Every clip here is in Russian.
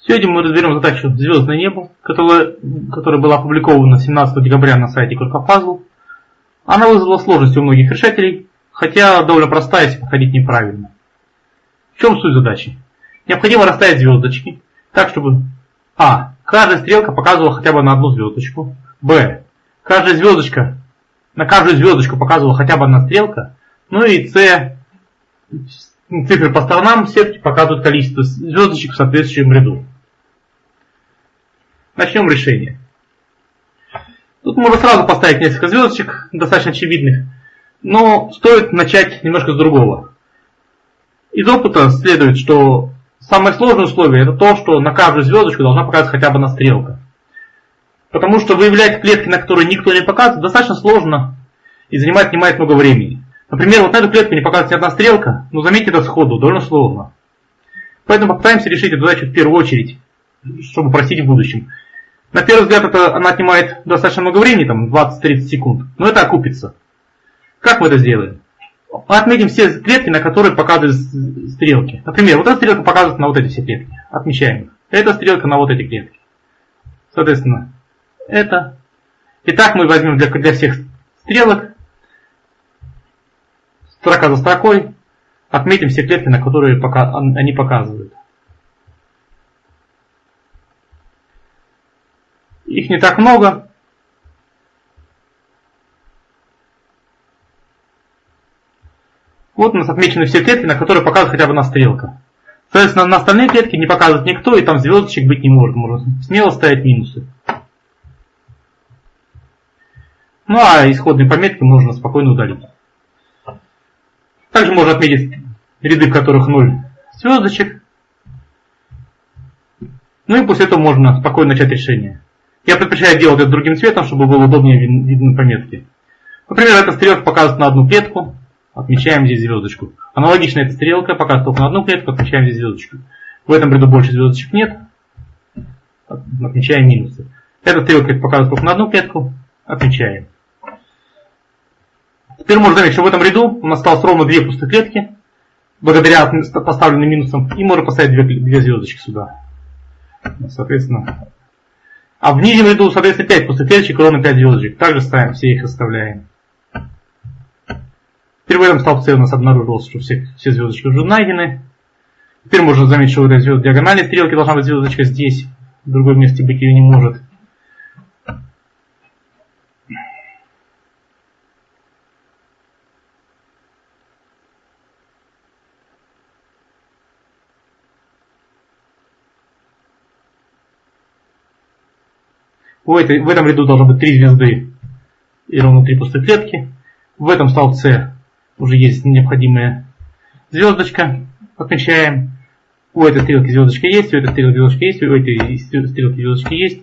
Сегодня мы разберем задачу «Звездное небо», которая, которая была опубликована 17 декабря на сайте Куркопазл. Она вызвала сложности у многих решателей, хотя довольно простая, если подходить неправильно. В чем суть задачи? Необходимо расставить звездочки так, чтобы А. Каждая стрелка показывала хотя бы на одну звездочку. Б. Каждая звездочка, на каждую звездочку показывала хотя бы одна стрелка. Ну и С. Цифры по сторонам сетки показывают количество звездочек в соответствующем ряду. Начнем решение. Тут можно сразу поставить несколько звездочек, достаточно очевидных, но стоит начать немножко с другого. Из опыта следует, что самое сложное условие это то, что на каждую звездочку должна показывать хотя бы одна стрелка. Потому что выявлять клетки, на которые никто не показывает, достаточно сложно и занимает, занимает много времени. Например, вот на эту клетку не показывается одна стрелка, но заметьте это сходу, довольно сложно. Поэтому попытаемся решить эту задачу в первую очередь, чтобы просить в будущем. На первый взгляд это она отнимает достаточно много времени, там 20-30 секунд, но это окупится. Как мы это сделаем? Мы отметим все клетки, на которые показывают стрелки. Например, вот эта стрелка показывает на вот эти все клетки. Отмечаем их. Эта стрелка на вот эти клетки. Соответственно, это. Итак, мы возьмем для, для всех стрелок строка за строкой, отметим все клетки, на которые они показывают. Их не так много. Вот у нас отмечены все клетки, на которые показывает хотя бы одна стрелка. Соответственно, на остальные клетки не показывает никто, и там звездочек быть не может. Можно смело ставить минусы. Ну а исходные пометки можно спокойно удалить. Также можно отметить ряды, в которых 0 звездочек. Ну и после этого можно спокойно начать решение. Я предпочитаю делать это другим цветом, чтобы было удобнее видно пометки. Например, эта стрелка показывает на одну клетку, отмечаем здесь звездочку. Аналогично эта стрелка показывает только на одну клетку, отмечаем здесь звездочку. В этом ряду больше звездочек нет, отмечаем минусы. Эта стрелка показывает только на одну клетку, отмечаем. Теперь можно заметить, что в этом ряду у нас осталось ровно две пустые клетки, благодаря поставленным минусам, и можно поставить две, две звездочки сюда. Соответственно, а в нижнем ряду, соответственно, 5 пустых клеточек, ровно 5 звездочек. Также ставим, все их оставляем. Теперь в этом столбце у нас обнаружилось, что все, все звездочки уже найдены. Теперь можно заметить, что в этой звезд... диагональной стрелки должна быть звездочка здесь. В другом месте быть ее не может. В, этой, в этом ряду должно быть три звезды и ровно три пустых клетки. В этом столбце уже есть необходимая звездочка. Отмечаем. У этой стрелки звездочка есть, у этой стрелки звездочка есть, у этой стрелки звездочки есть.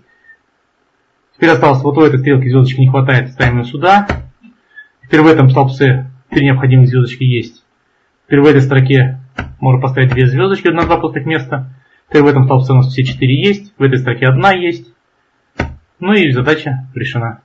Теперь осталось, вот у этой стрелки звездочки не хватает, ставим ее сюда. Теперь в этом столбце три необходимых звездочки есть. Теперь в этой строке можно поставить две звездочки на два пустых места. Теперь в этом столбце у нас все четыре есть, в этой строке одна есть. Ну и задача решена.